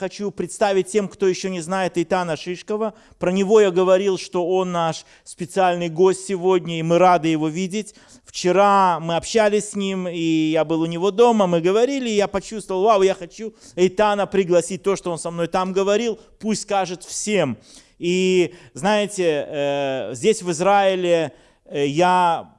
хочу представить тем, кто еще не знает Итана Шишкова. Про него я говорил, что он наш специальный гость сегодня, и мы рады его видеть. Вчера мы общались с ним, и я был у него дома, мы говорили, и я почувствовал, вау, я хочу Эйтана пригласить, то, что он со мной там говорил, пусть скажет всем. И знаете, э, здесь в Израиле э, я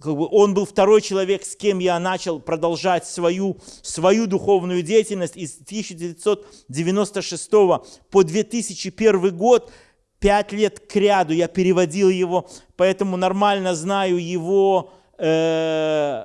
как бы он был второй человек, с кем я начал продолжать свою, свою духовную деятельность из 1996 по 2001 год. Пять лет к ряду я переводил его, поэтому нормально знаю его э,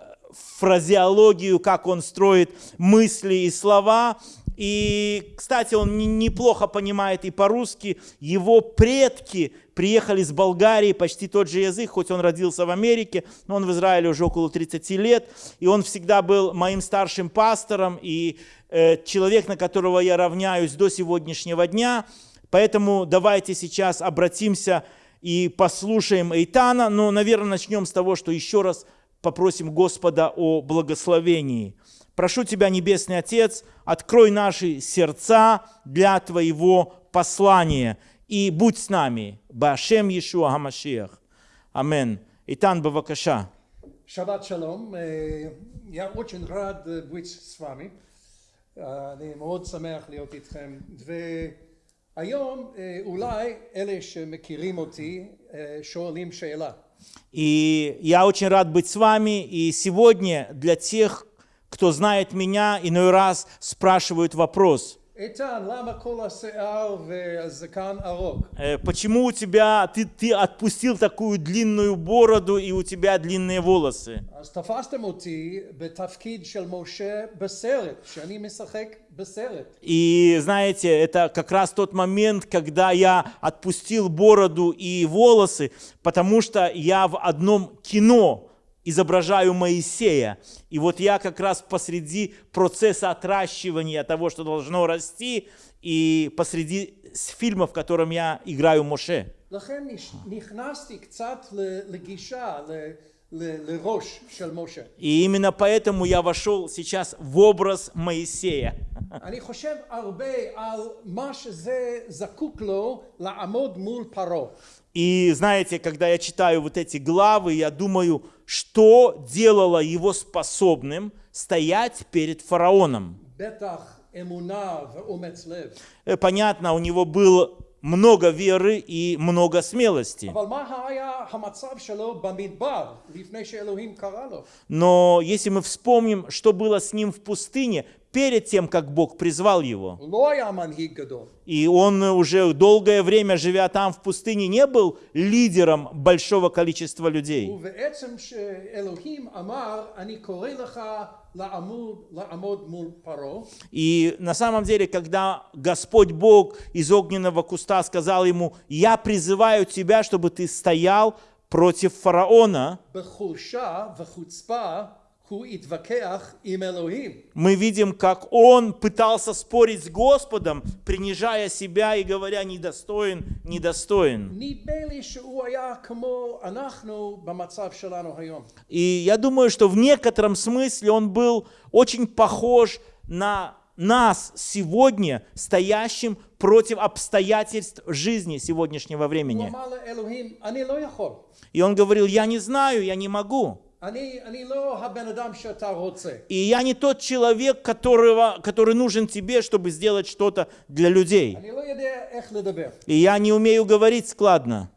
фразеологию, как он строит мысли и слова. И, кстати, он неплохо понимает и по-русски. Его предки приехали с Болгарии, почти тот же язык, хоть он родился в Америке, но он в Израиле уже около 30 лет. И он всегда был моим старшим пастором и э, человек, на которого я равняюсь до сегодняшнего дня. Поэтому давайте сейчас обратимся и послушаем Эйтана. Но, наверное, начнем с того, что еще раз попросим Господа о благословении. Прошу Тебя, Небесный Отец, открой наши сердца для Твоего послания и будь с нами. Башем Иешуа Хамашиах. Амен. Итан, бавакаша. Шаббат шалом. Я очень рад быть с вами. אני מאוד שמח להיות איתכם. והיום אולי אלה שמכירים אותי שואלים שאלה. И я очень рад быть с вами. И сегодня для тех, кто знает меня, иной раз спрашивают вопрос. Почему у тебя, ты, ты отпустил такую длинную бороду и у тебя длинные волосы? И знаете, это как раз тот момент, когда я отпустил бороду и волосы, потому что я в одном кино изображаю Моисея. И вот я как раз посреди процесса отращивания того, что должно расти, и посреди фильма, в котором я играю Моше. И именно поэтому я вошел сейчас в образ Моисея. И знаете, когда я читаю вот эти главы, я думаю, что делало его способным стоять перед фараоном. Э, понятно, у него был много веры и много смелости. Но если мы вспомним, что было с ним в пустыне, перед тем, как Бог призвал его. И он уже долгое время, живя там в пустыне, не был лидером большого количества людей. И на самом деле, когда Господь Бог из огненного куста сказал ему, я призываю тебя, чтобы ты стоял против фараона, мы видим, как он пытался спорить с Господом, принижая себя и говоря, недостоин, недостоин. И я думаю, что в некотором смысле он был очень похож на нас сегодня, стоящим против обстоятельств жизни сегодняшнего времени. И он говорил, я не знаю, я не могу. И я не тот человек, которого, который нужен тебе, чтобы сделать что-то для людей. И я не умею говорить складно.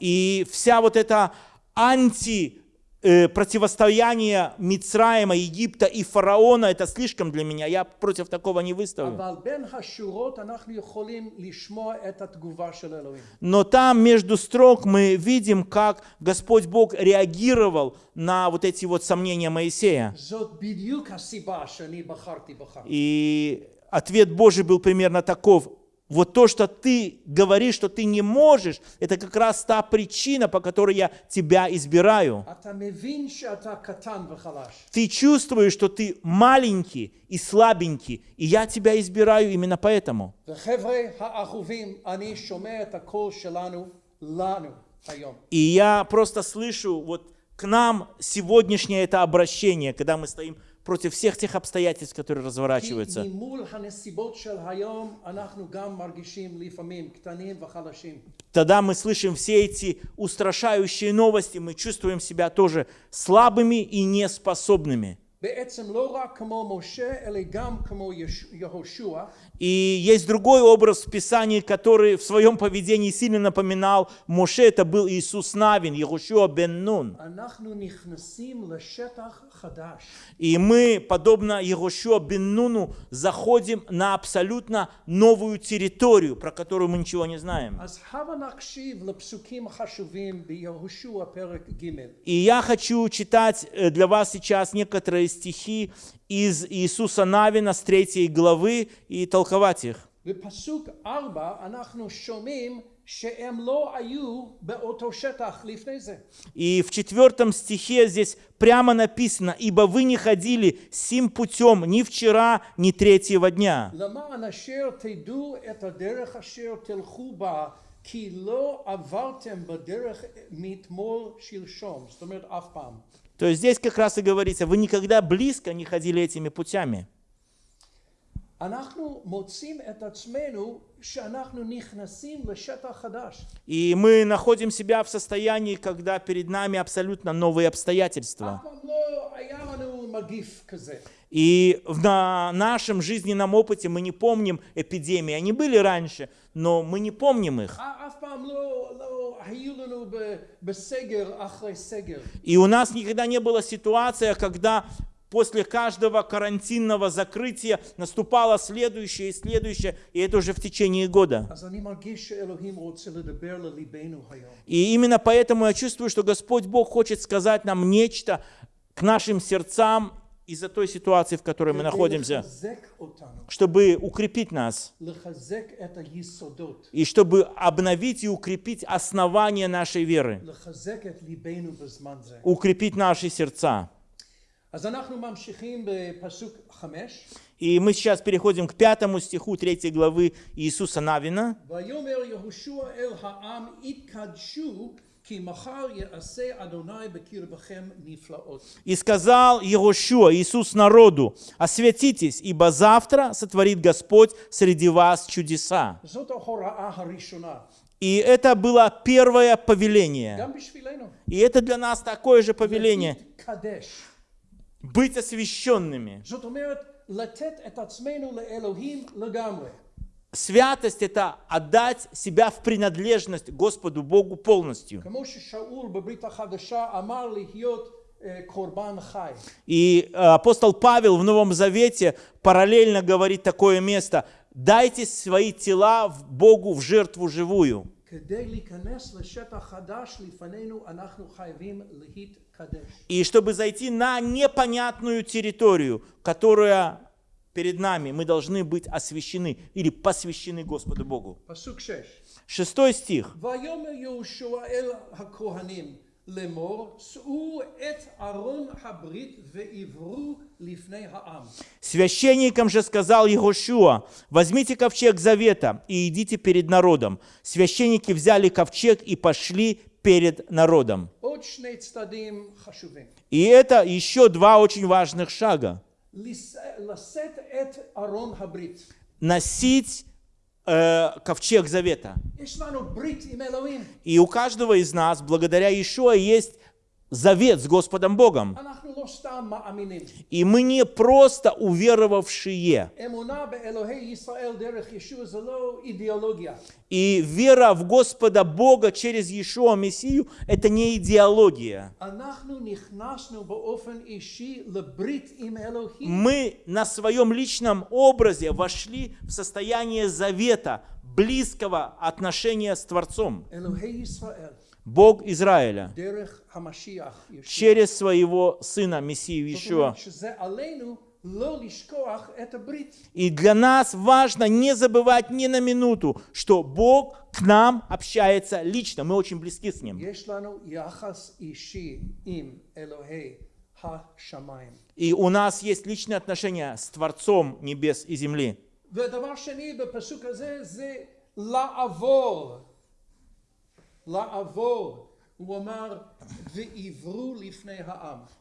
И вся вот эта анти противостояние Мицраима, Египта и фараона, это слишком для меня, я против такого не выставлю. Но там между строк мы видим, как Господь Бог реагировал на вот эти вот сомнения Моисея. И ответ Божий был примерно таков вот то, что ты говоришь, что ты не можешь, это как раз та причина, по которой я тебя избираю. Ты чувствуешь, что ты маленький и слабенький, и я тебя избираю именно поэтому. И я просто слышу вот к нам сегодняшнее это обращение, когда мы стоим против всех тех обстоятельств, которые разворачиваются. Тогда мы слышим все эти устрашающие новости, мы чувствуем себя тоже слабыми и неспособными. בעצם לא רק כמו משה, אלא גם כמו יש- יהושע, И есть другой образ в Писании, который в своем поведении сильно напоминал Моше, это был Иисус Навин, Егошуа бен Нун. אנחנו נכנסים לשטח חדש. И мы, подобно Егошуа бен Нуну, заходим на абсолютно новую территорию, про которую мы ничего не знаем. אז הבה נקשיב לפסוקים החשובים ביהושע פרק ג'. И я хочу читать э, для вас сейчас некоторые стихи из Иисуса Навина с третьей главы и толковать их. בפסוק ארבע אנחנו שומעים שהם לא היו באותו שטח לפני זה. И в четвертом стихе здесь прямо написано, «Ибо вы не ходили сим путем ни вчера, ни третьего дня». למען אשר תדעו את הדרך אשר תלכו בה, כי לא עברתם בדרך מאתמול שלשום. זאת אומרת אף פעם. То есть здесь как раз и говорится, вы никогда близко не ходили этими путями. אנחנו מוצאים את עצמנו И мы находим себя в состоянии, когда перед нами абсолютно новые обстоятельства. И на нашем жизненном опыте мы не помним эпидемии. Они были раньше, но мы не помним их. И у нас никогда не было ситуация, когда после каждого карантинного закрытия наступало следующее и следующее, и это уже в течение года. И именно поэтому я чувствую, что Господь Бог хочет сказать нам нечто к нашим сердцам из-за той ситуации, в которой мы находимся, чтобы укрепить нас, и чтобы обновить и укрепить основание нашей веры, укрепить наши сердца. И мы сейчас переходим к пятому стиху третьей главы Иисуса Навина. И сказал Егошуа, Иисус народу, осветитесь, ибо завтра сотворит Господь среди вас чудеса». И это было первое повеление. И это для нас такое же повеление. להתקדש. Быть освященными. זאת אומרת, לתת את עצמנו לאלוהים לגמרי. Святость – это отдать себя в принадлежность Господу Богу полностью. כמו ששאול בברית החדשה אמר להיות אה, קורבן חי. И э, апостол Павел в Новом Завете параллельно говорит такое место. Дайте свои тела в Богу в жертву живую. כדי להיכנס לשטח חדש לפנינו אנחנו חייבים להתקדש. и чтобы зайти на непонятную территорию, которая перед нами, мы должны быть освящены или посвящены Господу Богу. Шестой стих. Священникам же сказал Егошуа, возьмите ковчег завета и идите перед народом. Священники взяли ковчег и пошли перед народом. И это еще два очень важных шага. Носить э, ковчег завета. И у каждого из нас, благодаря Ишуа, есть завет с Господом Богом. И мы не просто уверовавшие. И вера в Господа Бога через Иешуа Мессию – это не идеология. Мы на своем личном образе вошли в состояние завета, близкого отношения с Творцом. אלוהי ישראל, Бог Израиля דרך המשיח ישוע. через своего Сына Мессию זאת Иешуа. אומרת שזה עלינו לא לשכוח את הברית. И для нас важно не забывать ни на минуту, что Бог к нам общается лично, мы очень близки с Ним. יש לנו יחס אישי עם אלוהי השמיים. И у нас есть личные отношения с Творцом небес и земли. ודבר שני בפסוק הזה זה לעבור.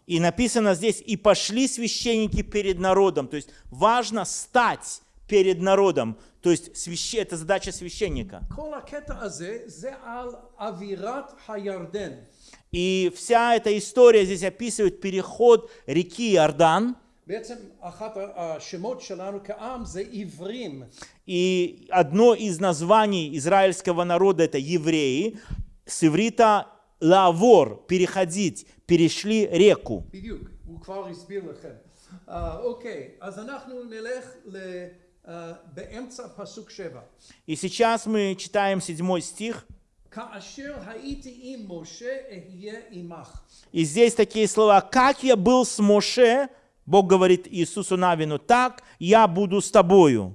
И написано здесь, и пошли священники перед народом. То есть важно стать перед народом. То есть свящ... это задача священника. И вся эта история здесь описывает переход реки Иордан. בעצם אחת השמות שלנו כעם זה עיוורים. И одно из названий израильского народа это евреи. С иврита лавор, переходить, перешли реку. בדיוק, הוא כבר הסביר לכם. אה, אוקיי, אז אנחנו נלך ל, אה, באמצע פסוק שבע. И сейчас мы читаем седьмой стих. כאשר הייתי עם משה אהיה עמך. И здесь такие слова, как я был с Моше, Бог говорит Иисусу Навину, так я буду с тобою.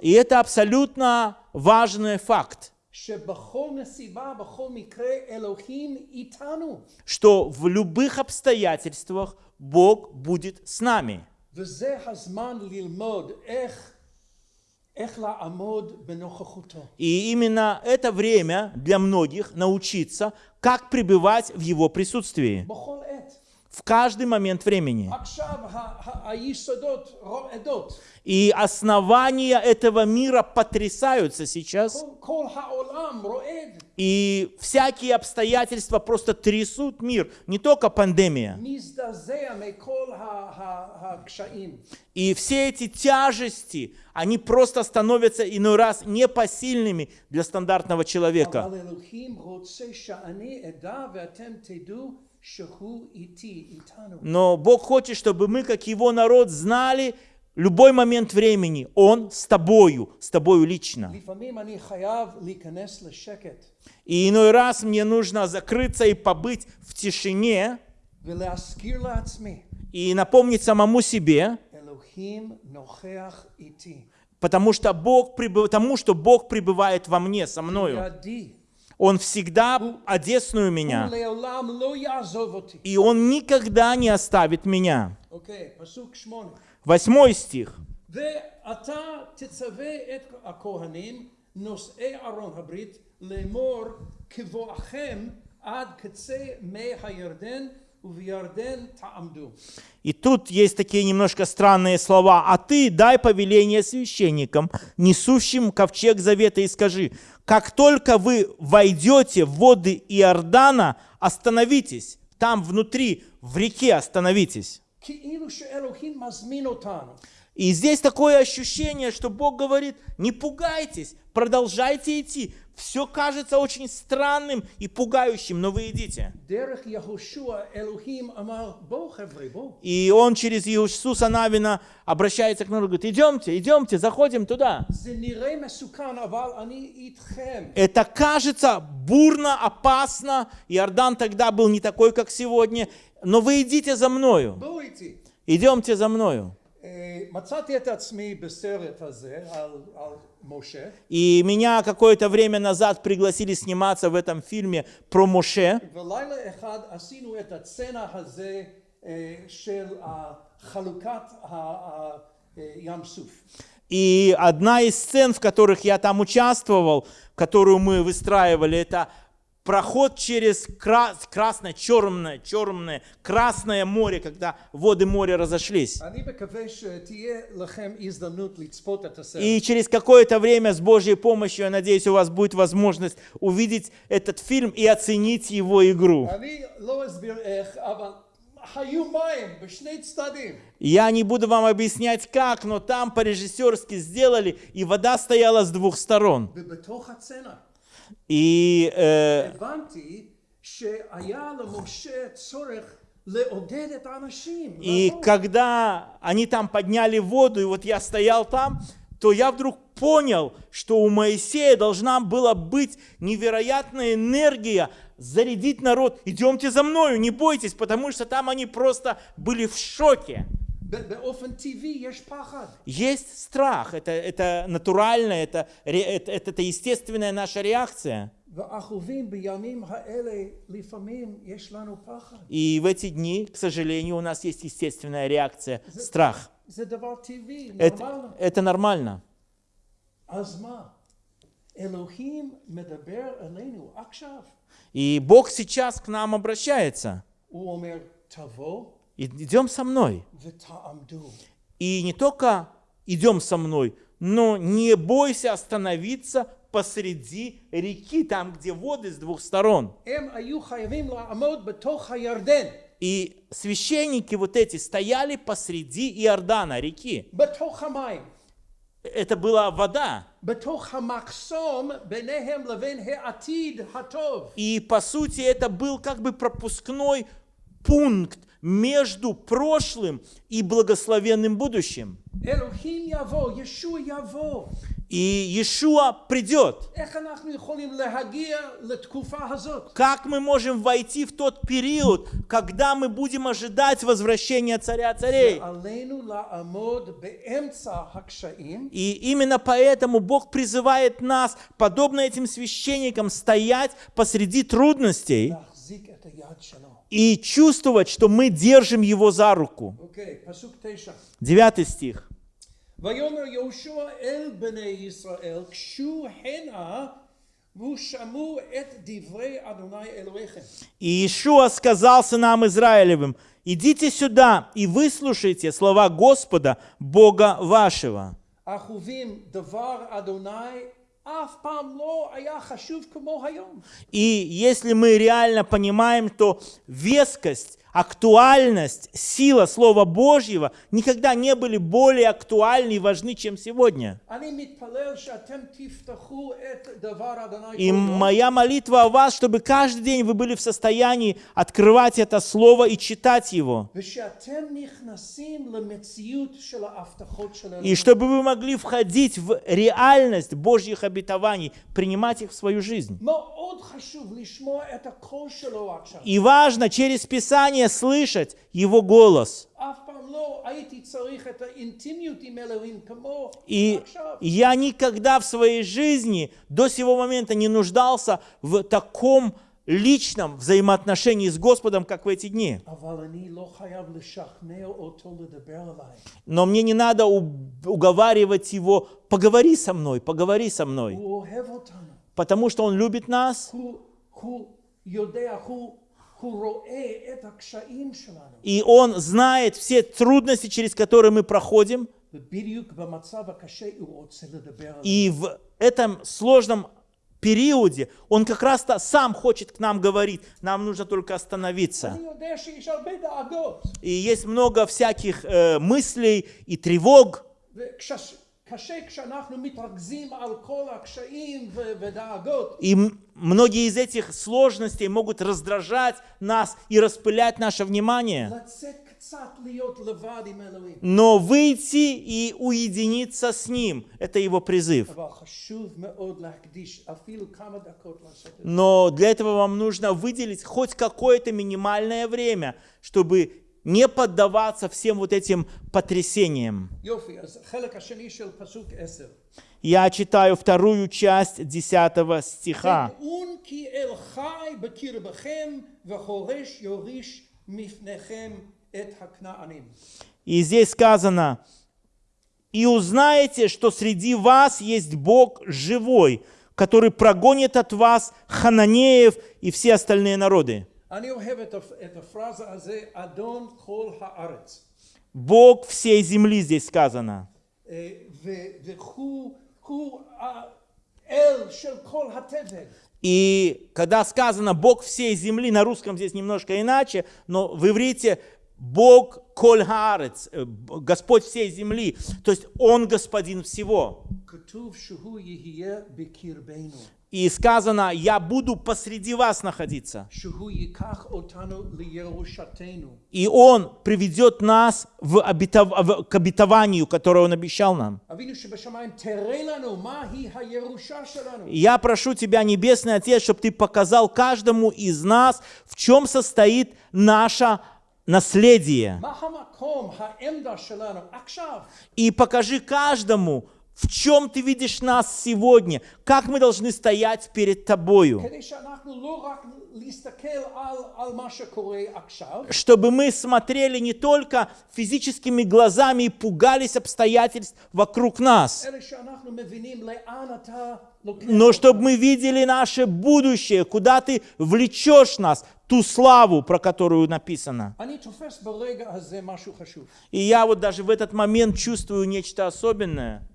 И это абсолютно важный факт, что в любых обстоятельствах Бог будет с нами. И именно это время для многих научиться, как пребывать в Его присутствии в каждый момент времени. И основания этого мира потрясаются сейчас. И всякие обстоятельства просто трясут мир, не только пандемия. И все эти тяжести, они просто становятся иной раз непосильными для стандартного человека. Но Бог хочет, чтобы мы, как Его народ, знали любой момент времени. Он с тобою, с тобою лично. И иной раз мне нужно закрыться и побыть в тишине и напомнить самому себе, потому что Бог, потому что Бог пребывает во мне, со мною. Он всегда одесную меня. И Он никогда не оставит меня. Восьмой стих. И тут есть такие немножко странные слова. «А ты дай повеление священникам, несущим ковчег завета, и скажи, как только вы войдете в воды Иордана, остановитесь. Там внутри, в реке остановитесь. И здесь такое ощущение, что Бог говорит, не пугайтесь, продолжайте идти, все кажется очень странным и пугающим, но вы идите. И он через Иисуса Навина обращается к народу, говорит, идемте, идемте, заходим туда. Это кажется бурно, опасно. Иордан тогда был не такой, как сегодня. Но вы идите за мною. Идемте за мною. И меня какое-то время назад пригласили сниматься в этом фильме про Моше. И одна из сцен, в которых я там участвовал, которую мы выстраивали, это проход через крас, красное, черное, черное, красное море, когда воды моря разошлись. И через какое-то время с Божьей помощью, я надеюсь, у вас будет возможность увидеть этот фильм и оценить его игру. Я не буду вам объяснять как, но там по-режиссерски сделали, и вода стояла с двух сторон. И э, и когда они там подняли воду, и вот я стоял там, то я вдруг понял, что у Моисея должна была быть невероятная энергия зарядить народ. Идемте за мною, не бойтесь, потому что там они просто были в шоке. Есть страх, это, это натурально, это, это, это, естественная наша реакция. И в эти дни, к сожалению, у нас есть естественная реакция – страх. Это, это нормально. И Бог сейчас к нам обращается идем со мной. И не только идем со мной, но не бойся остановиться посреди реки, там, где воды с двух сторон. И священники вот эти стояли посреди Иордана, реки. Это была вода. И по сути это был как бы пропускной пункт между прошлым и благословенным будущим. И Иешуа придет. Как мы можем войти в тот период, когда мы будем ожидать возвращения царя царей? И именно поэтому Бог призывает нас, подобно этим священникам, стоять посреди трудностей и чувствовать, что мы держим его за руку. Девятый стих. И Иешуа сказал нам Израилевым, «Идите сюда и выслушайте слова Господа, Бога вашего». И если мы реально понимаем, то вескость актуальность, сила Слова Божьего никогда не были более актуальны и важны, чем сегодня. И моя молитва о вас, чтобы каждый день вы были в состоянии открывать это Слово и читать его. И чтобы вы могли входить в реальность Божьих обетований, принимать их в свою жизнь. И важно через Писание желание слышать Его голос. И я никогда в своей жизни до сего момента не нуждался в таком личном взаимоотношении с Господом, как в эти дни. Но мне не надо уговаривать его, поговори со мной, поговори со мной. Потому что он любит нас. И Он знает все трудности, через которые мы проходим. И в этом сложном периоде Он как раз -то сам хочет к нам говорить. Нам нужно только остановиться. И есть много всяких э, мыслей и тревог. וקשה כשאנחנו מתרכזים על כל הקשיים ו- ודאגות. и м- многие из этих сложностей могут раздражать нас и распылять наше внимание. לצאת קצת להיות לבד עם אלוהים. Но выйти и уединиться с Ним – это Его призыв. אבל חשוב מאוד להקדיש אפילו כמה דקות לעשות את זה. Но для этого вам нужно выделить хоть какое-то минимальное время, чтобы не поддаваться всем вот этим потрясениям. Я читаю вторую часть 10 стиха. И здесь сказано, «И узнаете, что среди вас есть Бог живой, который прогонит от вас хананеев и все остальные народы». אני אוהב את, הפ- את הפרזה הזה, אדון כל הארץ. Бог всей земли здесь сказано. אה, ו- והוא הוא האל של כל התבל. И когда сказано Бог всей земли, на русском здесь немножко иначе, но в иврите Бог коль хаарец, э, Б- Господь всей земли, то есть Он господин всего. И сказано, я буду посреди вас находиться. И он приведет нас в обетов... в... к обетованию, которое он обещал нам. Я прошу тебя, Небесный Отец, чтобы ты показал каждому из нас, в чем состоит наше наследие. И покажи каждому в чем ты видишь нас сегодня? Как мы должны стоять перед тобою? Чтобы мы смотрели не только физическими глазами и пугались обстоятельств вокруг нас, но чтобы мы видели наше будущее, куда ты влечешь нас, ту славу, про которую написано. И я вот даже в этот момент чувствую нечто особенное.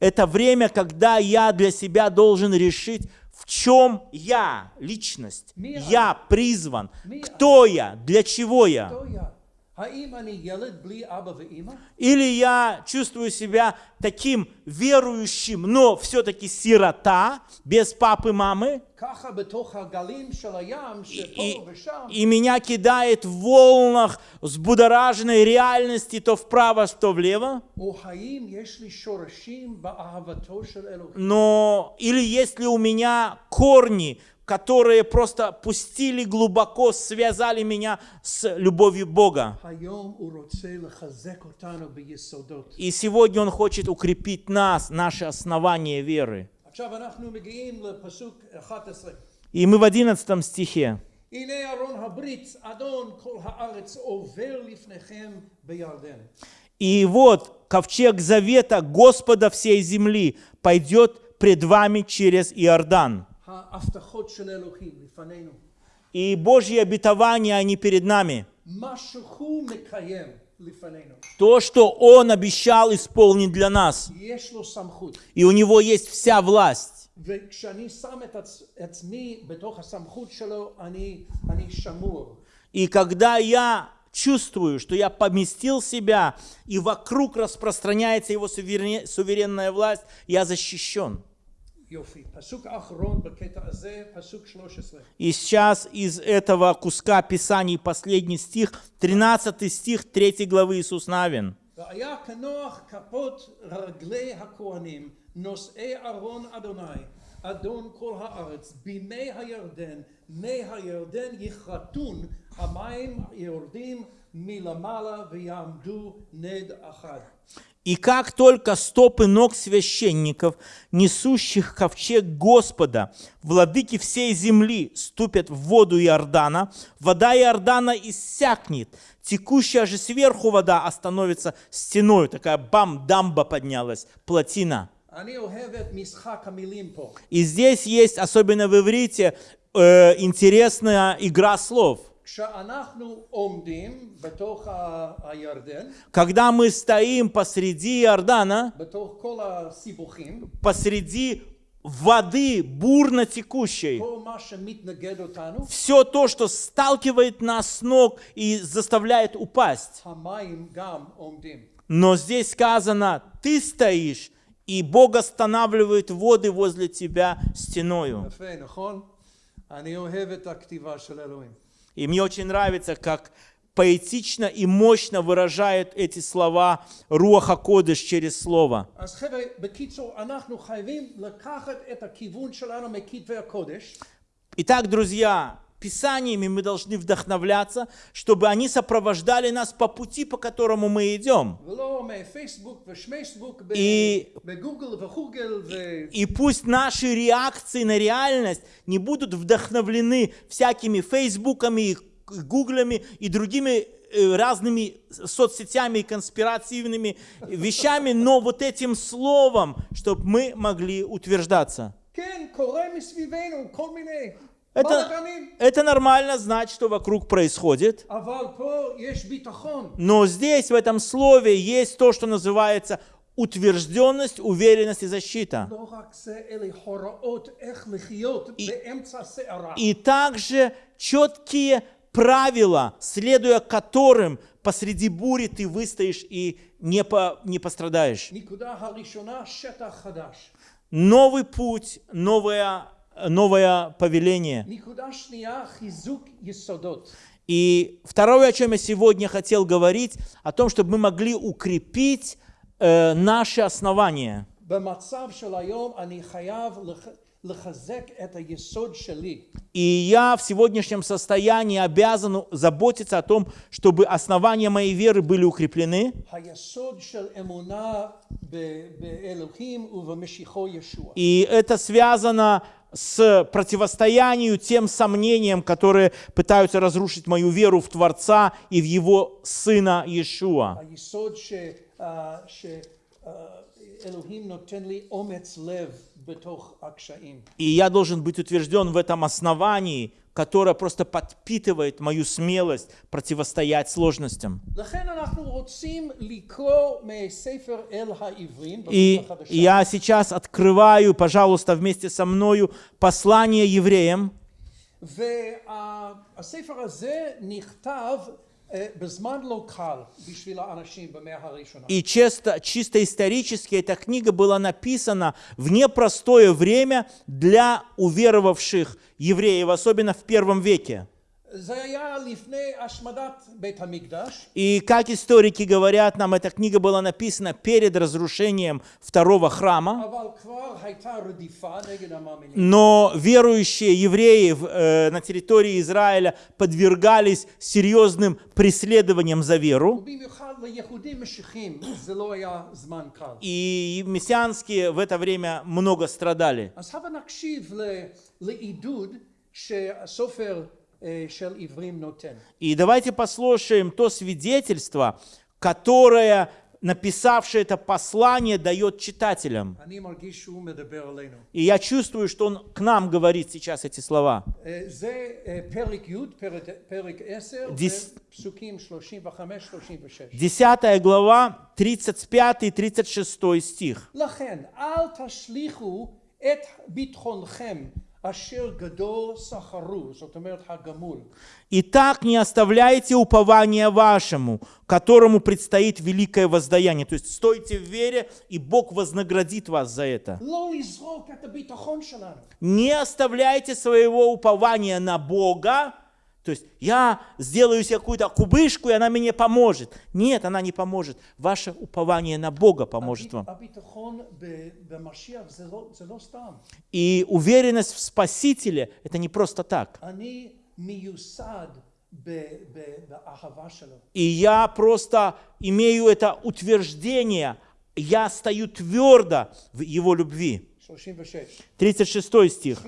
Это время, когда я для себя должен решить, в чем я личность, я призван, кто я, для чего я. Или я чувствую себя таким верующим, но все-таки сирота, без папы, мамы. И, и, и меня кидает в волнах взбудораженной реальности то вправо, то влево. Но или если у меня корни которые просто пустили глубоко, связали меня с любовью Бога. И сегодня Он хочет укрепить нас, наши основания веры. И мы в 11 стихе. И вот ковчег завета Господа всей земли пойдет пред вами через Иордан. И Божьи обетования, они перед нами. То, что Он обещал исполнить для нас. И у Него есть вся власть. И когда я чувствую, что я поместил себя, и вокруг распространяется Его суверенная власть, я защищен. И сейчас из этого куска Писаний последний стих, 13 стих 3 главы Иисус Навин. והיה כנוח כפות רגלי הכהנים, נושאי ארון אדוני, אדון כל הארץ, בימי הירדן, מי הירדן יכרתון, המים יורדים и как только стопы ног священников, несущих ковчег Господа, владыки всей земли ступят в воду Иордана, вода Иордана иссякнет, текущая же сверху вода остановится стеной, такая бам, дамба поднялась, плотина. И здесь есть, особенно в иврите, э, интересная игра слов. Когда мы стоим посреди Иордана, посреди воды бурно текущей, все то, что сталкивает нас с ног и заставляет упасть. Но здесь сказано, ты стоишь, и Бог останавливает воды возле тебя стеною. И мне очень нравится, как поэтично и мощно выражают эти слова Руаха Кодыш через слово. Итак, друзья, Писаниями мы должны вдохновляться, чтобы они сопровождали нас по пути, по которому мы идем. И, и, пусть наши реакции на реальность не будут вдохновлены всякими фейсбуками, гуглами и другими э, разными соцсетями и конспиративными вещами, но вот этим словом, чтобы мы могли утверждаться. Это, это нормально знать, что вокруг происходит. Но здесь, в этом слове, есть то, что называется утвержденность, уверенность и защита. И, и также четкие правила, следуя которым посреди бури ты выстоишь и не, по, не пострадаешь. Новый путь, новая новое повеление. נקודה שנייה, חיזוק יסודות. И второе, о чем я сегодня хотел говорить, о том, чтобы мы могли укрепить э, наши основания. במצב של היום אני חייב И я в сегодняшнем состоянии обязан заботиться о том, чтобы основания моей веры были укреплены. И это связано с противостоянием тем сомнениям, которые пытаются разрушить мою веру в Творца и в Его Сына Иешуа. И я должен быть утвержден в этом основании, которое просто подпитывает мою смелость противостоять сложностям. И я сейчас открываю, пожалуйста, вместе со мною послание евреям. И чисто, чисто исторически эта книга была написана в непростое время для уверовавших евреев, особенно в первом веке. И как историки говорят, нам эта книга была написана перед разрушением второго храма. Но верующие евреи э, на территории Израиля подвергались серьезным преследованиям за веру. И мессианские в это время много страдали. И давайте послушаем то свидетельство, которое написавший это послание дает читателям. И я чувствую, что он к нам говорит сейчас эти слова. Десятая глава, 35-36 стих. Итак, не оставляйте упование вашему, которому предстоит великое воздаяние. То есть стойте в вере, и Бог вознаградит вас за это. Не оставляйте своего упования на Бога, то есть я сделаю себе какую-то кубышку, и она мне поможет. Нет, она не поможет. Ваше упование на Бога поможет вам. И уверенность в Спасителе – это не просто так. И я просто имею это утверждение, я стою твердо в Его любви. 36. стих.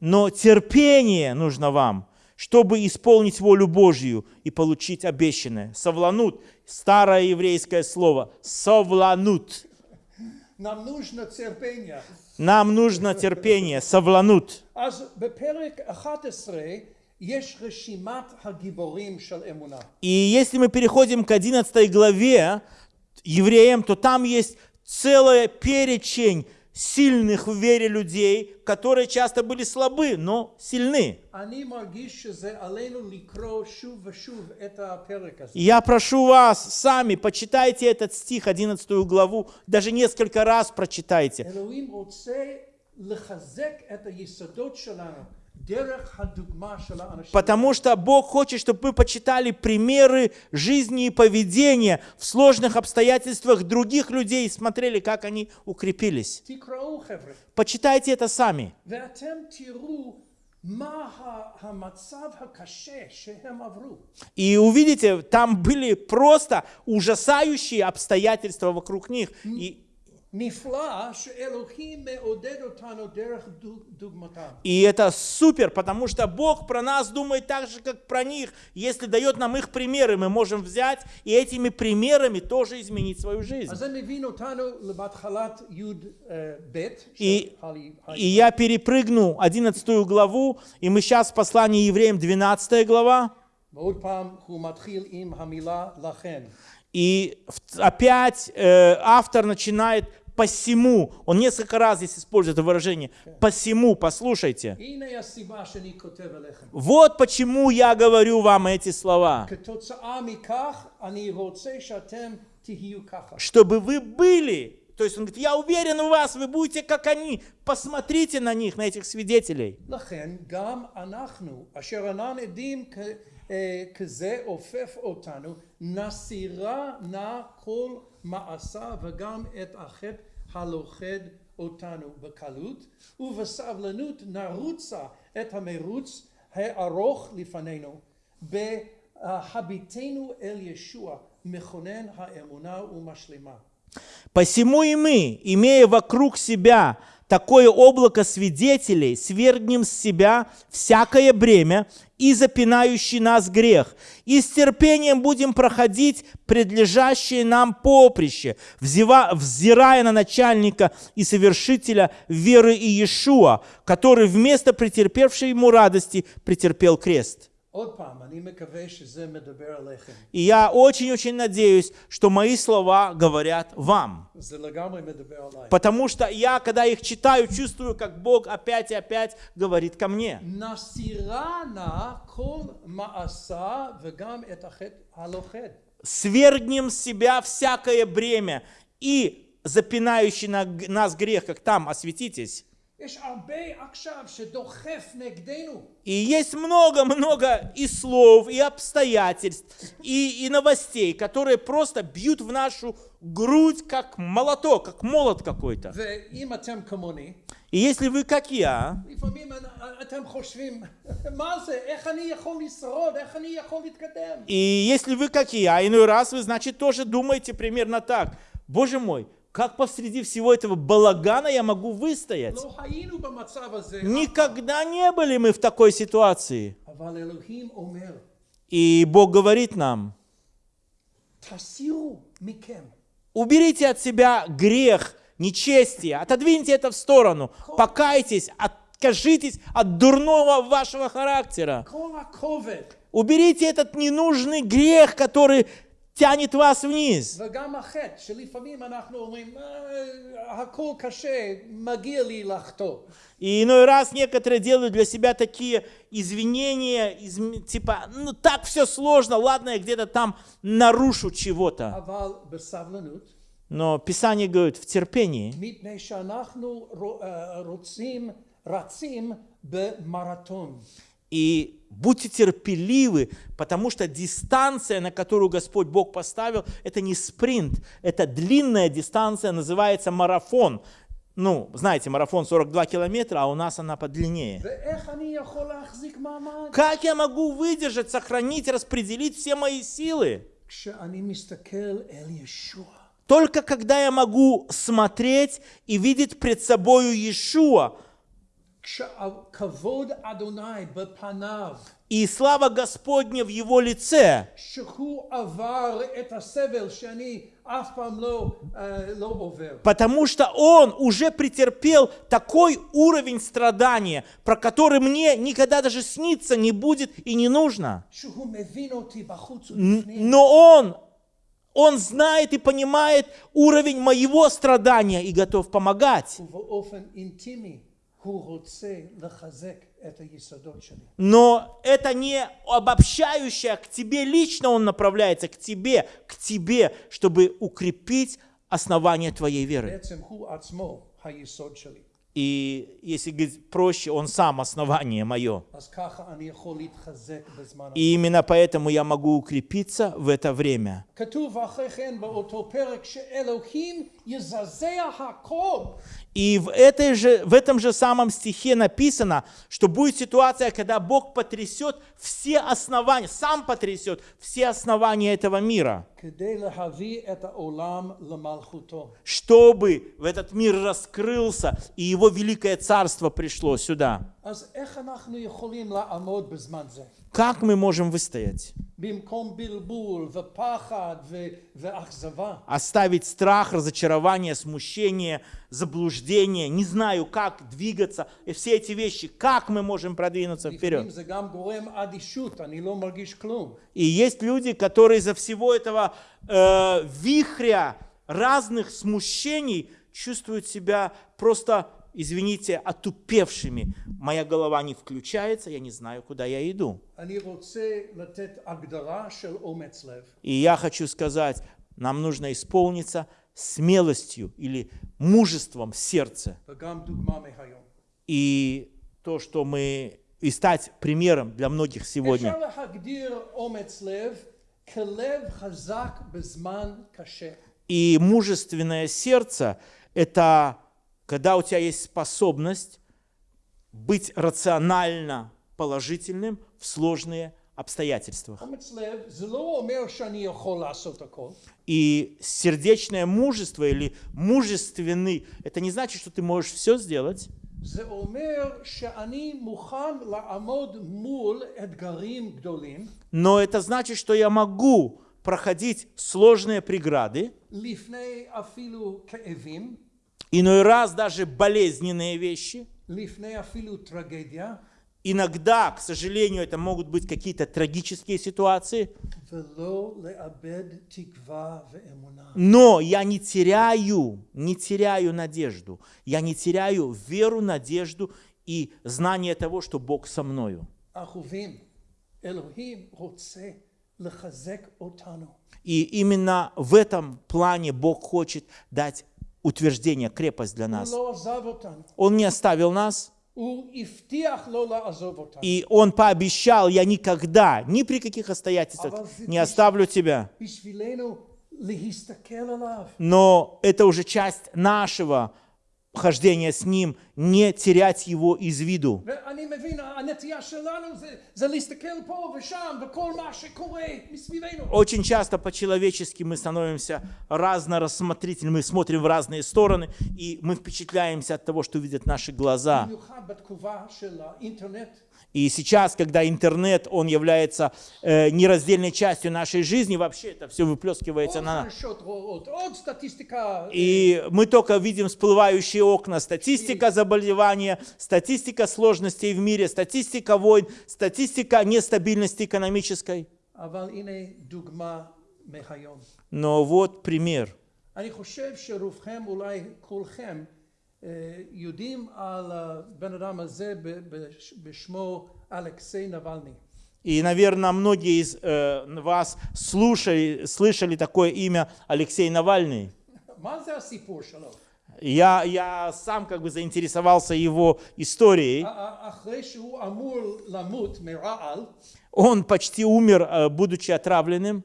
Но терпение нужно вам, чтобы исполнить волю Божью и получить обещанное. Совланут. Старое еврейское слово. Совланут. Нам нужно терпение. Нам нужно терпение. Совланут. И если мы переходим к 11 главе евреям, то там есть целая перечень сильных в вере людей, которые часто были слабы, но сильны. Я прошу вас, сами почитайте этот стих, 11 главу, даже несколько раз прочитайте. Потому что Бог хочет, чтобы вы почитали примеры жизни и поведения в сложных обстоятельствах других людей и смотрели, как они укрепились. Почитайте это сами. И увидите, там были просто ужасающие обстоятельства вокруг них. И נפלא שאלוהים מעודד אותנו דרך דוג- דוגמתם. и это супер, потому что Бог про нас думает так же, как про них. Если дает нам их примеры, мы можем взять и этими примерами тоже изменить свою жизнь. אז זה מבין אותנו לבהתחלת י"ב И, של ה- и я перепрыгну 11 главу, и мы сейчас в послании евреям 12 глава. ועוד פעם הוא מתחיל עם המילה לכן. И в- опять э, автор начинает посему. Он несколько раз здесь использует это выражение. Посему, послушайте. הנה הסיבה שאני כותב אליכם. Вот почему я говорю вам эти слова. כתוצאה מכך אני רוצה שאתם תהיו ככה. Чтобы вы были. То есть он говорит, я уверен в вас, вы будете как они. Посмотрите на них, на этих свидетелей. לכן גם אנחנו, אשר אינם עדים כ- אה, כזה עופף אותנו, נסירה נא כל מעשה וגם את החטא הלוכד אותנו בקלות, ובסבלנות נרוצה את המרוץ הארוך לפנינו, בהביטנו אל ישוע, מכונן האמונה ומשלימה. Посему и мы, имея вокруг себя такое облако свидетелей, свергнем с себя всякое бремя и запинающий нас грех, и с терпением будем проходить предлежащее нам поприще, взирая на начальника и совершителя веры Иешуа, который вместо претерпевшей ему радости претерпел крест. И я очень-очень надеюсь, что мои слова говорят вам. Потому что я, когда их читаю, чувствую, как Бог опять и опять говорит ко мне. Свергнем с себя всякое бремя и запинающий нас грех, как там, осветитесь. И есть много-много и слов, и обстоятельств, и, и новостей, которые просто бьют в нашу грудь, как молоток, как молот какой-то. И если вы, как я, и если вы, как я, иной раз вы, значит, тоже думаете примерно так. Боже мой, как посреди всего этого балагана я могу выстоять? Никогда не были мы в такой ситуации. И Бог говорит нам, уберите от себя грех, нечестие, отодвиньте это в сторону, покайтесь, откажитесь от дурного вашего характера. Уберите этот ненужный грех, который тянет вас вниз. И иной раз некоторые делают для себя такие извинения, из, типа, ну так все сложно, ладно, я где-то там нарушу чего-то. Но Писание говорит, в терпении и будьте терпеливы, потому что дистанция, на которую Господь Бог поставил, это не спринт, это длинная дистанция, называется марафон. Ну, знаете, марафон 42 километра, а у нас она подлиннее. Как я могу выдержать, сохранить, распределить все мои силы? Только когда я могу смотреть и видеть пред собою Иешуа, и слава Господня в его лице, потому что он уже претерпел такой уровень страдания, про который мне никогда даже сниться не будет и не нужно. Но он он знает и понимает уровень моего страдания и готов помогать. Но это не обобщающее, к тебе лично он направляется, к тебе, к тебе, чтобы укрепить основание твоей веры. И если говорить проще, он сам основание мое. И именно поэтому я могу укрепиться в это время. И в, этой же, в этом же самом стихе написано, что будет ситуация, когда Бог потрясет все основания, сам потрясет все основания этого мира, чтобы в этот мир раскрылся, и его великое царство пришло сюда. Как мы можем выстоять? Оставить страх, разочарование, смущение, заблуждение, не знаю, как двигаться, и все эти вещи, как мы можем продвинуться вперед. И есть люди, которые из-за всего этого э, вихря разных смущений чувствуют себя просто извините, отупевшими. Моя голова не включается, я не знаю, куда я иду. И я хочу сказать, нам нужно исполниться смелостью или мужеством сердца. И то, что мы и стать примером для многих сегодня. И мужественное сердце – это когда у тебя есть способность быть рационально положительным в сложные обстоятельства. И сердечное мужество или мужественный, это не значит, что ты можешь все сделать. Но это значит, что я могу проходить сложные преграды иной раз даже болезненные вещи. Иногда, к сожалению, это могут быть какие-то трагические ситуации. Но я не теряю, не теряю надежду. Я не теряю веру, надежду и знание того, что Бог со мною. И именно в этом плане Бог хочет дать утверждение, крепость для нас. Он не оставил нас. И Он пообещал, я никогда, ни при каких обстоятельствах не оставлю тебя. Но это уже часть нашего хождения с Ним не терять его из виду. Очень часто по-человечески мы становимся разнорассмотрительны, мы смотрим в разные стороны, и мы впечатляемся от того, что видят наши глаза. И сейчас, когда интернет, он является э, нераздельной частью нашей жизни, вообще это все выплескивается на нас. И мы только видим всплывающие окна, статистика за заболевания, статистика сложностей в мире, статистика войн, статистика нестабильности экономической. אבל הנה דוגמה מהיום. Но вот пример. אני חושב שרובכם, אולי כולכם, אה, יודעים על הבן אדם הזה ב- בש- בשמו אלכסיי נבלני. И, наверное, многие из э, вас слушали, слышали такое имя Алексей Навальный. Я, я сам как бы заинтересовался его историей. Он почти умер, э, будучи отравленным.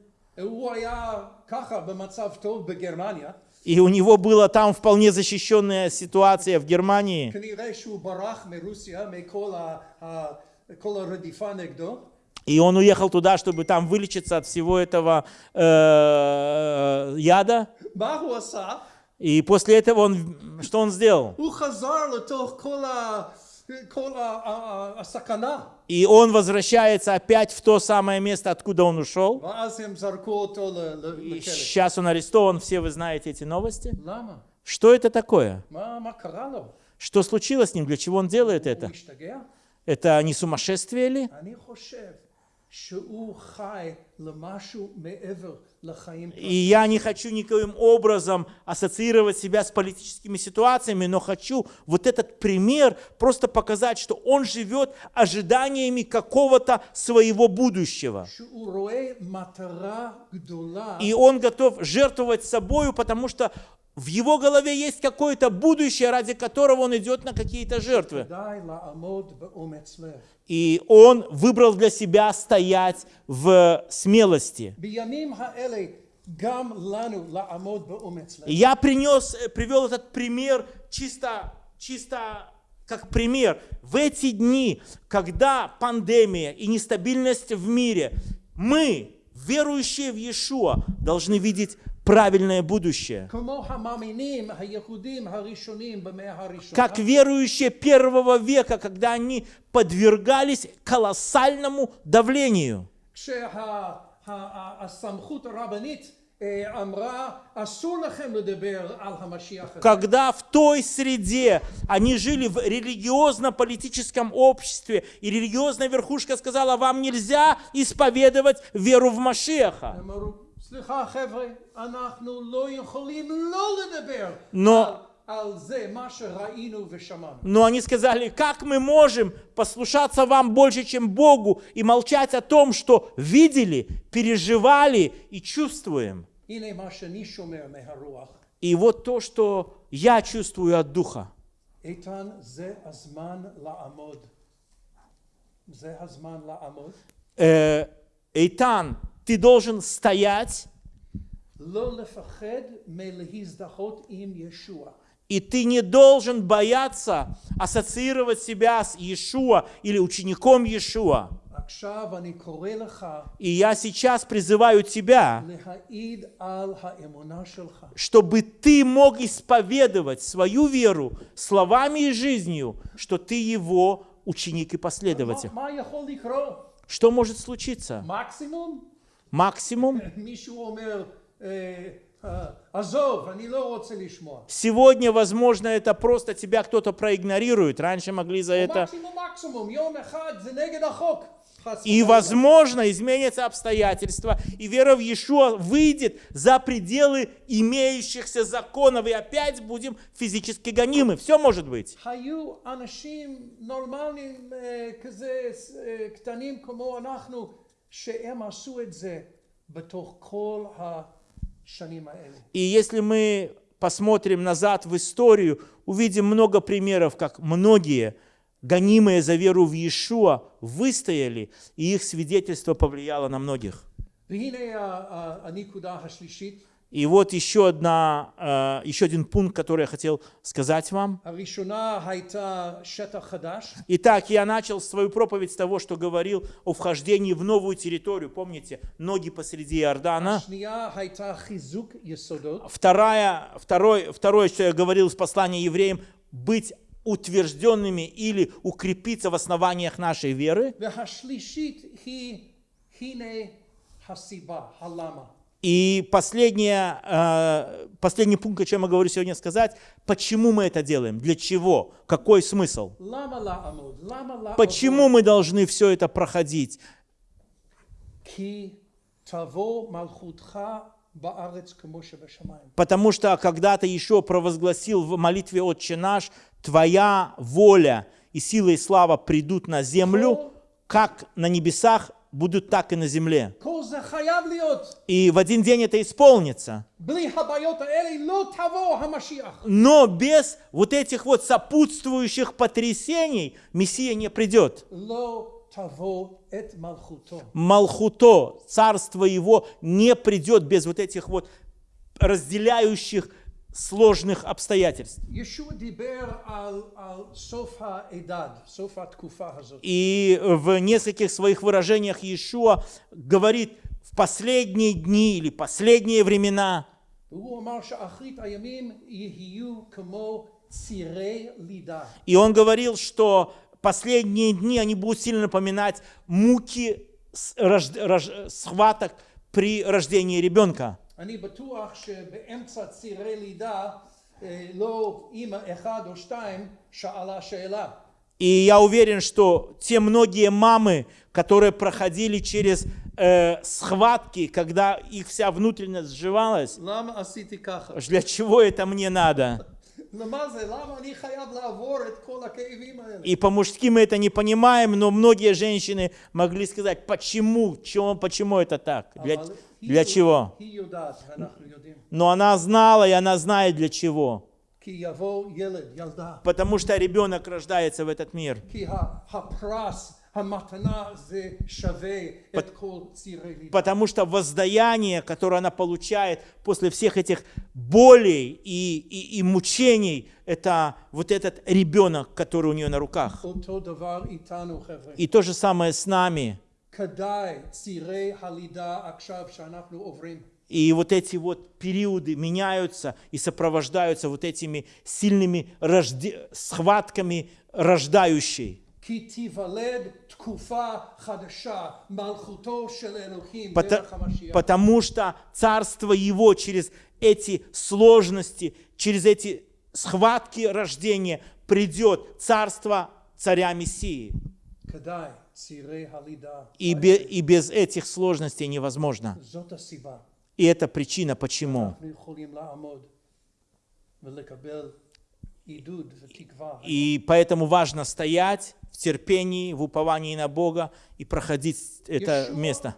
И у него была там вполне защищенная ситуация в Германии. И он уехал туда, чтобы там вылечиться от всего этого э, э яда. И после этого он, что он сделал? И он возвращается опять в то самое место, откуда он ушел. И сейчас он арестован, все вы знаете эти новости. Что это такое? Что случилось с ним? Для чего он делает это? Это не сумасшествие ли? И я не хочу никоим образом ассоциировать себя с политическими ситуациями, но хочу вот этот пример просто показать, что он живет ожиданиями какого-то своего будущего. И он готов жертвовать собою, потому что в его голове есть какое-то будущее, ради которого он идет на какие-то жертвы. И он выбрал для себя стоять в смелости. Я принес, э, привел этот пример чисто, чисто как пример. В эти дни, когда пандемия и нестабильность в мире, мы, верующие в Иешуа, должны видеть правильное будущее. Как верующие первого века, когда они подвергались колоссальному давлению. Когда в той среде они жили в религиозно-политическом обществе, и религиозная верхушка сказала, вам нельзя исповедовать веру в Машеха. Но но они сказали, как мы можем послушаться вам больше, чем Богу, и молчать о том, что видели, переживали и чувствуем. И вот то, что я чувствую от Духа. Э, Эйтан, ты должен стоять. И ты не должен бояться ассоциировать себя с Иешуа или учеником Иешуа. И я сейчас призываю тебя, чтобы ты мог исповедовать свою веру словами и жизнью, что ты его ученик и последователь. Что может случиться? максимум. Сегодня, возможно, это просто тебя кто-то проигнорирует. Раньше могли за это... И, возможно, изменятся обстоятельства, и вера в Иешуа выйдет за пределы имеющихся законов, и опять будем физически гонимы. Все может быть. היו אנשים נורמליים אה, כזה אה, קטנים כמו אנחנו, שהם עשו את זה בתוך כל השנים האלה. И если мы посмотрим назад в историю, увидим много примеров, как многие, гонимые за веру в Иешуа, выстояли, и их свидетельство повлияло на многих. והנה ה- ה- הנקודה השלישית, и вот еще, одна, э, еще один пункт, который я хотел сказать вам. Итак, я начал свою проповедь с того, что говорил о вхождении в новую территорию. Помните, ноги посреди Иордана. Вторая, второй, второе, что я говорил в послания евреям, быть утвержденными или укрепиться в основаниях нашей веры. И последнее, э, последний пункт, о чем я говорю сегодня сказать, почему мы это делаем, для чего, какой смысл. Почему мы должны все это проходить? Потому что когда-то еще провозгласил в молитве «Отче наш», «Твоя воля и сила и слава придут на землю, как на небесах, будут так и на земле. И в один день это исполнится. Но без вот этих вот сопутствующих потрясений Мессия не придет. Малхуто, царство его не придет без вот этих вот разделяющих сложных обстоятельств. И в нескольких своих выражениях Иешуа говорит в последние дни или последние времена. И он говорил, что последние дни они будут сильно напоминать муки схваток при рождении ребенка. אני בטוח שבאמצע צירי לידה אה, לא אימא אחד או שתיים שאלה שאלה. И я уверен, что те многие мамы, которые проходили через э, схватки, когда их вся внутренность сживалась, למה עשיתי ככה? для чего это мне надо? למה זה? למה אני חייב לעבור את כל הכאבים האלה? И по-мужски мы это не понимаем, но многие женщины могли сказать, почему, чего, почему это так, для, אבל היא для чего? Но она знала, и она знает для чего. Потому что ребенок рождается в этот мир. Потому что воздаяние, которое она получает после всех этих болей и, и, и мучений, это вот этот ребенок, который у нее на руках. И то же самое с нами. И вот эти вот периоды меняются и сопровождаются вот этими сильными рожди... схватками рождающей. Потому, потому что царство его через эти сложности, через эти схватки рождения придет царство царя Мессии. И, бе, и без этих сложностей невозможно. И это причина, почему. И поэтому важно стоять в терпении, в уповании на Бога и проходить это место.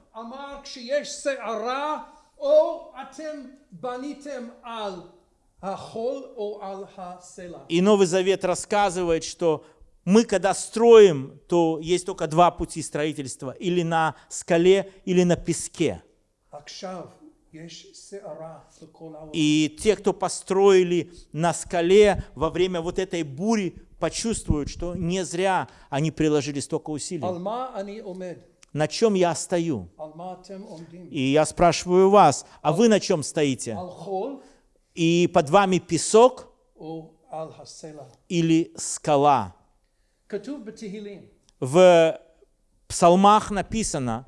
И Новый Завет рассказывает, что мы, когда строим, то есть только два пути строительства. Или на скале, или на песке. И те, кто построили на скале во время вот этой бури, почувствуют, что не зря они приложили столько усилий. На чем я стою? И я спрашиваю вас, а вы на чем стоите? И под вами песок или скала? В псалмах написано,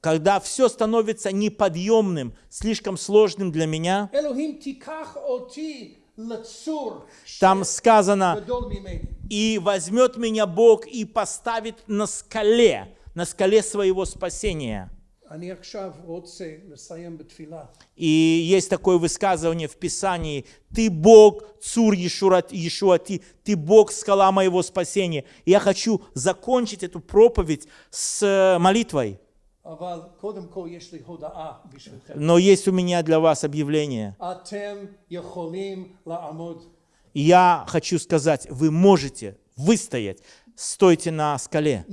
когда все становится неподъемным, слишком сложным для меня, там сказано, и возьмет меня Бог и поставит на скале, на скале своего спасения. И есть такое высказывание в Писании, «Ты Бог, Цур Иешуати, Ты Бог, скала моего спасения». И я хочу закончить эту проповедь с э, молитвой. Но есть у меня для вас объявление. Я хочу сказать, вы можете выстоять стойте на скале.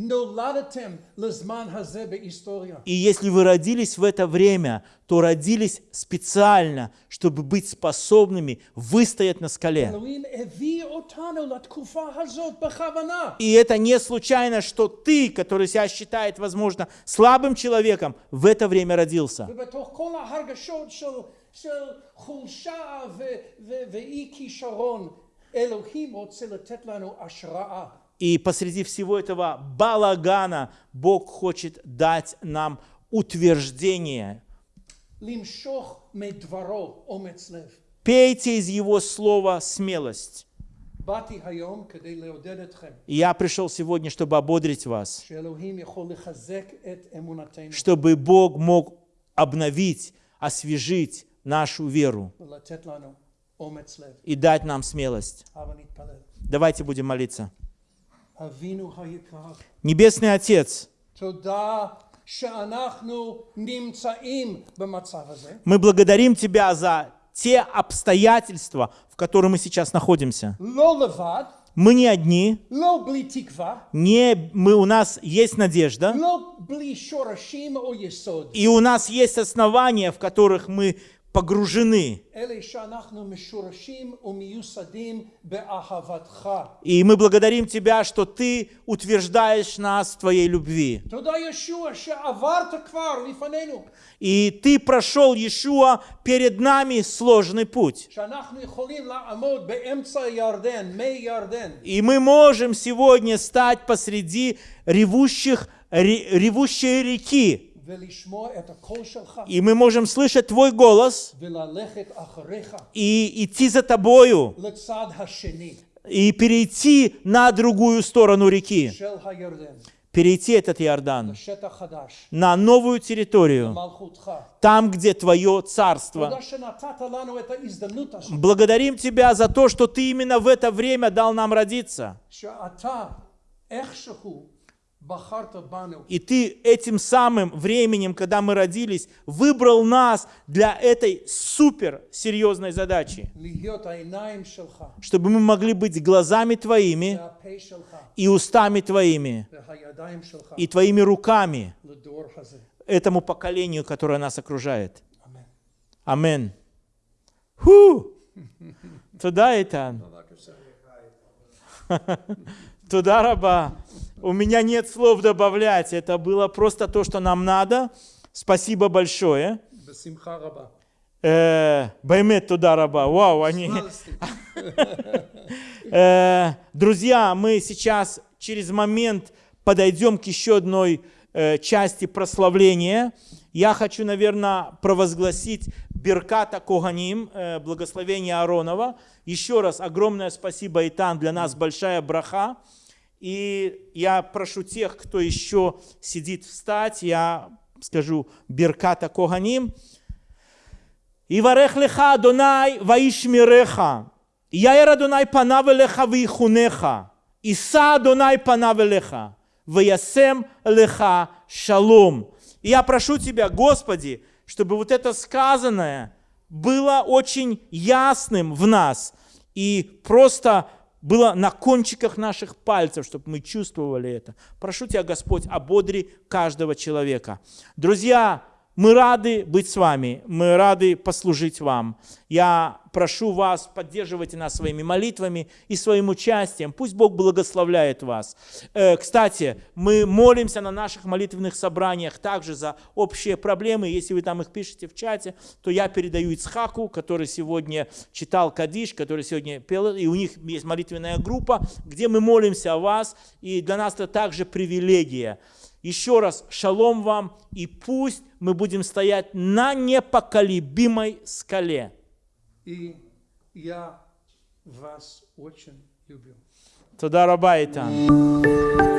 И если вы родились в это время, то родились специально, чтобы быть способными выстоять на скале. И это не случайно, что ты, который себя считает, возможно, слабым человеком, в это время родился. И посреди всего этого балагана Бог хочет дать нам утверждение. Пейте из Его слова смелость. Я пришел сегодня, чтобы ободрить вас, чтобы Бог мог обновить, освежить нашу веру и дать нам смелость. Давайте будем молиться. Небесный Отец, мы благодарим Тебя за те обстоятельства, в которых мы сейчас находимся. Мы не одни, не, мы, у нас есть надежда, и у нас есть основания, в которых мы погружены. И мы благодарим Тебя, что Ты утверждаешь нас в Твоей любви. И Ты прошел, Иешуа, перед нами сложный путь. И мы можем сегодня стать посреди ревущих ревущей реки и мы можем слышать Твой голос и идти за Тобою и перейти на другую сторону реки, перейти этот Иордан на новую территорию, там, где Твое Царство. Благодарим Тебя за то, что Ты именно в это время дал нам родиться. И ты этим самым временем, когда мы родились, выбрал нас для этой суперсерьезной задачи. Чтобы мы могли быть глазами твоими и устами твоими и твоими руками этому поколению, которое нас окружает. Амин. Ху! Туда это. Туда раба. У меня нет слов добавлять. Это было просто то, что нам надо. Спасибо большое. Э, Баймет туда раба. Вау, они... Э, друзья, мы сейчас через момент подойдем к еще одной э, части прославления. Я хочу, наверное, провозгласить Берката Коганим, благословение Аронова. Еще раз огромное спасибо, Итан, для нас большая браха. И я прошу тех, кто еще сидит встать, я скажу Берката Коганим. Иварех леха Донай ваишмиреха. Яэр Адонай панаве леха вихунеха. Иса Адонай панаве леха. Ваясем леха шалом. И я прошу Тебя, Господи, чтобы вот это сказанное было очень ясным в нас. И просто было на кончиках наших пальцев, чтобы мы чувствовали это. Прошу Тебя, Господь, ободри каждого человека. Друзья, мы рады быть с вами, мы рады послужить вам. Я прошу вас, поддерживайте нас своими молитвами и своим участием. Пусть Бог благословляет вас. Э, Кстати, мы молимся на наших молитвенных собраниях также за общие проблемы. Если вы там их пишете в чате, то я передаю Ицхаку, который сегодня читал Кадиш, который сегодня пел, и у них есть молитвенная группа, где мы молимся о вас, и для нас это также привилегия. Еще раз, шалом вам, и пусть мы будем стоять на непоколебимой скале. И я вас очень люблю. Туда раба Итан.